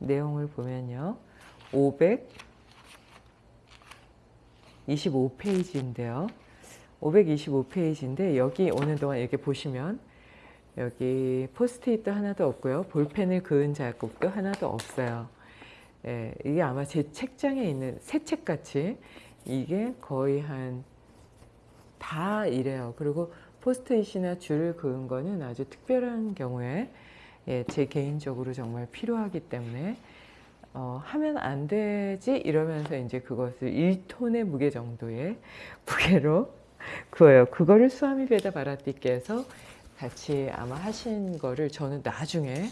내용을 보면요. 525페이지인데요. 525페이지인데 여기 오는 동안 이렇게 보시면 여기 포스트잇도 하나도 없고요. 볼펜을 그은 자국도 하나도 없어요. 예, 이게 아마 제 책장에 있는 새 책같이 이게 거의 한 다 이래요. 그리고 포스트잇이나 줄을 그은 거는 아주 특별한 경우에 예, 제 개인적으로 정말 필요하기 때문에 어, 하면 안 되지 이러면서 이제 그것을 1톤의 무게 정도의 무게로 그어요. 그거를 수아미베다 바라티께서 같이 아마 하신 거를 저는 나중에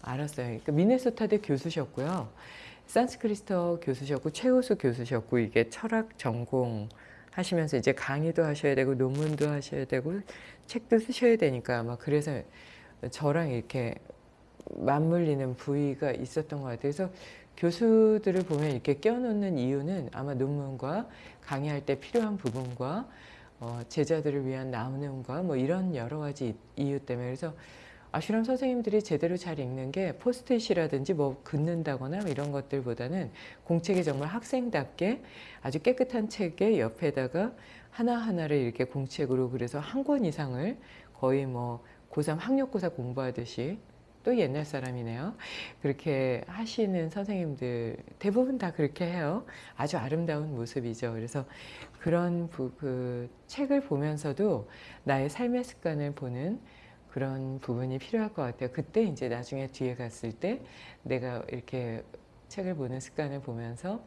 알았어요. 그러니까 미네소타대 교수셨고요. 산스크리스터 교수셨고 최우수 교수셨고 이게 철학 전공 하시면서 이제 강의도 하셔야 되고 논문도 하셔야 되고 책도 쓰셔야 되니까 아마 그래서 저랑 이렇게 맞물리는 부위가 있었던 것 같아요. 그래서 교수들을 보면 이렇게 껴놓는 이유는 아마 논문과 강의할 때 필요한 부분과 어, 제자들을 위한 나눔과 뭐 이런 여러 가지 이유 때문에 그래서 아슈람 선생님들이 제대로 잘 읽는 게 포스트잇이라든지 뭐 긋는다거나 이런 것들보다는 공책에 정말 학생답게 아주 깨끗한 책의 옆에다가 하나하나를 이렇게 공책으로 그래서 한 권 이상을 거의 뭐 고3 학력고사 공부하듯이 또 옛날 사람이네요. 그렇게 하시는 선생님들 대부분 다 그렇게 해요. 아주 아름다운 모습이죠. 그래서 그런 부, 그 책을 보면서도 나의 삶의 습관을 보는 그런 부분이 필요할 것 같아요. 그때 이제 나중에 뒤에 갔을 때 내가 이렇게 책을 보는 습관을 보면서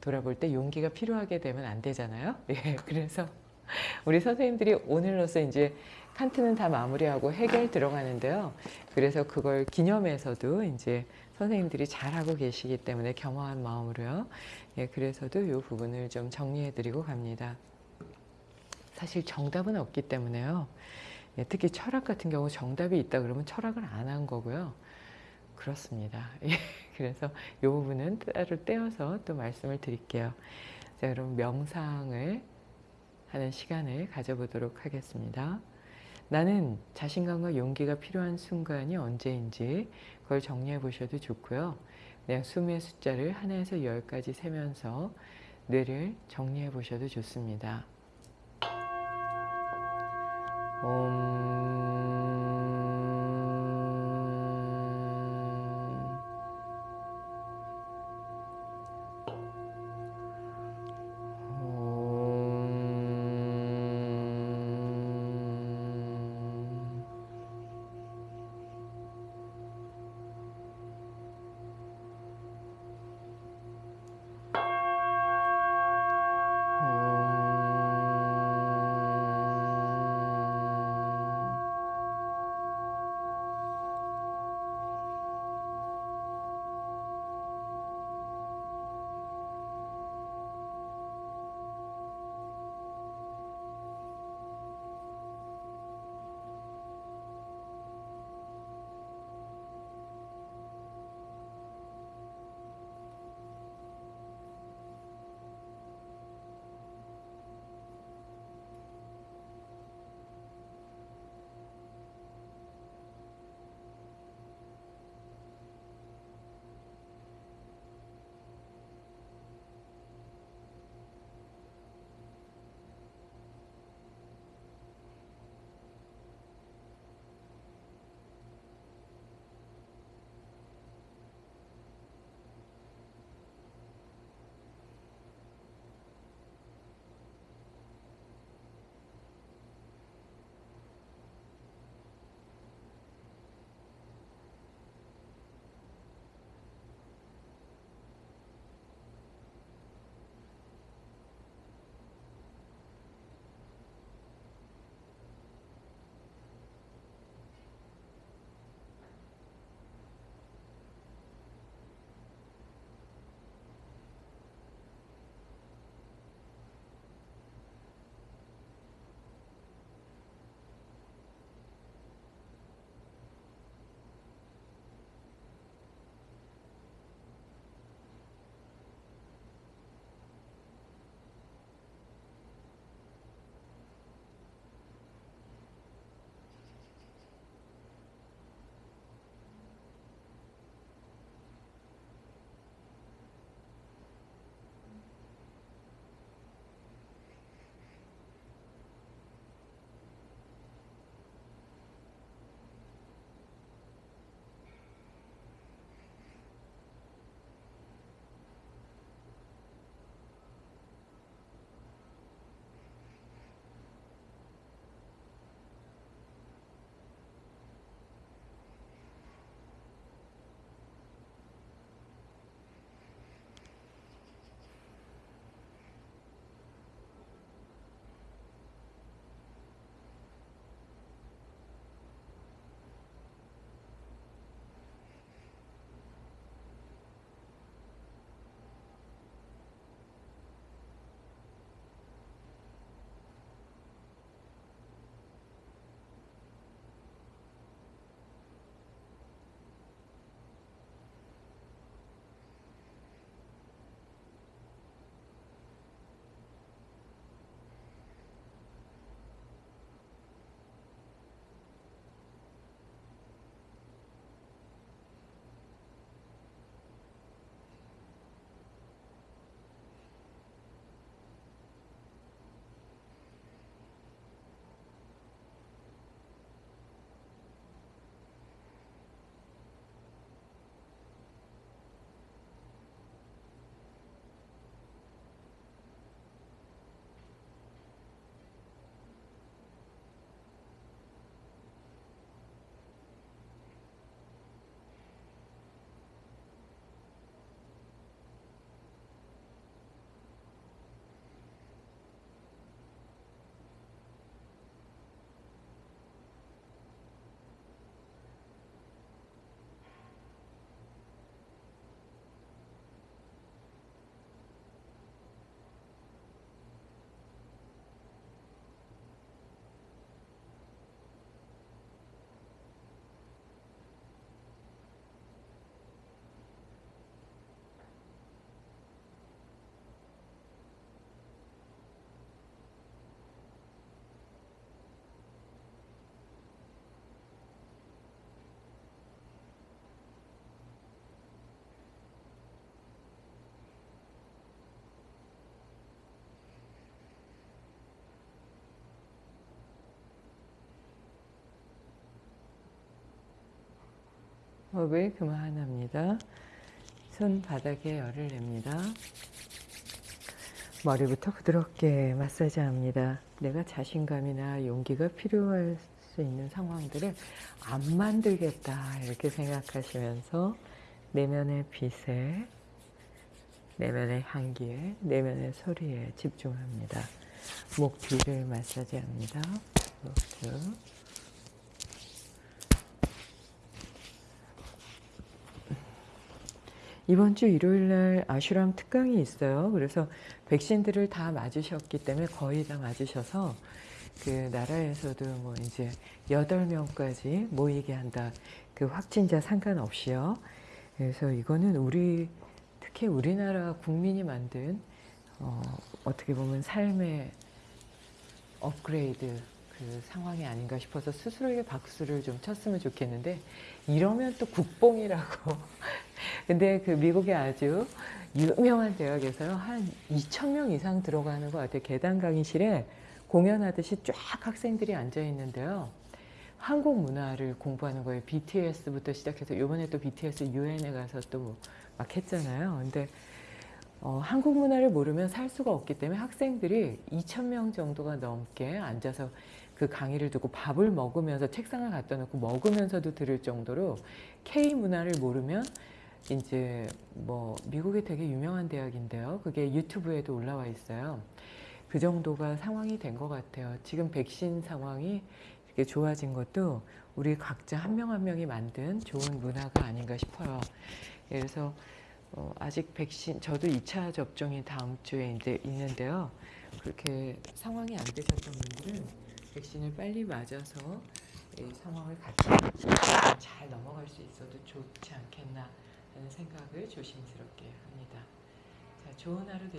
돌아볼 때 용기가 필요하게 되면 안 되잖아요. 예, 그래서 우리 선생님들이 오늘로서 이제 칸트는 다 마무리하고 해결 들어가는데요. 그래서 그걸 기념해서도 이제 선생님들이 잘하고 계시기 때문에 겸허한 마음으로요. 예, 그래서도 이 부분을 좀 정리해 드리고 갑니다. 사실 정답은 없기 때문에요. 예, 특히 철학 같은 경우 정답이 있다 그러면 철학을 안 한 거고요. 그렇습니다. 예, 그래서 이 부분은 따로 떼어서 또 말씀을 드릴게요. 자, 그럼 명상을 하는 시간을 가져보도록 하겠습니다. 나는 자신감과 용기가 필요한 순간이 언제인지 그걸 정리해 보셔도 좋고요. 그냥 숨의 숫자를 하나에서 열까지 세면서 뇌를 정리해 보셔도 좋습니다. 옴... 호흡을 그만합니다. 손바닥에 열을 냅니다. 머리부터 부드럽게 마사지합니다. 내가 자신감이나 용기가 필요할 수 있는 상황들을 안 만들겠다 이렇게 생각하시면서 내면의 빛에 내면의 향기에 내면의 소리에 집중합니다. 목 뒤를 마사지합니다. 목 이번 주 일요일 날 아슈람 특강이 있어요. 그래서 백신들을 다 맞으셨기 때문에 거의 다 맞으셔서 그 나라에서도 뭐 이제 8명까지 모이게 한다. 그 확진자 상관없이요. 그래서 이거는 우리 특히 우리나라 국민이 만든 어, 어떻게 보면 삶의 업그레이드 그 상황이 아닌가 싶어서 스스로에게 박수를 좀 쳤으면 좋겠는데 이러면 또 국뽕이라고 근데 그 미국의 아주 유명한 대학에서요 한 2천 명 이상 들어가는 것 같아요. 계단 강의실에 공연하듯이 쫙 학생들이 앉아 있는데요. 한국 문화를 공부하는 거예요. BTS부터 시작해서 이번에 또 BTS 유엔에 가서 또 막 했잖아요. 근데 어, 한국 문화를 모르면 살 수가 없기 때문에 학생들이 2천 명 정도가 넘게 앉아서 그 강의를 듣고 밥을 먹으면서 책상을 갖다 놓고 먹으면서도 들을 정도로 K 문화를 모르면 이제 뭐 미국에 되게 유명한 대학인데요. 그게 유튜브에도 올라와 있어요. 그 정도가 상황이 된 것 같아요. 지금 백신 상황이 이렇게 좋아진 것도 우리 각자 한 명 한 명이 만든 좋은 문화가 아닌가 싶어요. 그래서 어, 아직 백신 저도 2차 접종이 다음 주에 이제 있는데요. 그렇게 상황이 안 되셨던 분들은 백신을 빨리 맞아서 이 상황을 같이 잘 넘어갈 수 있어도 좋지 않겠나 생각을 조심스럽게 합니다. 자, 좋은 하루 되세요.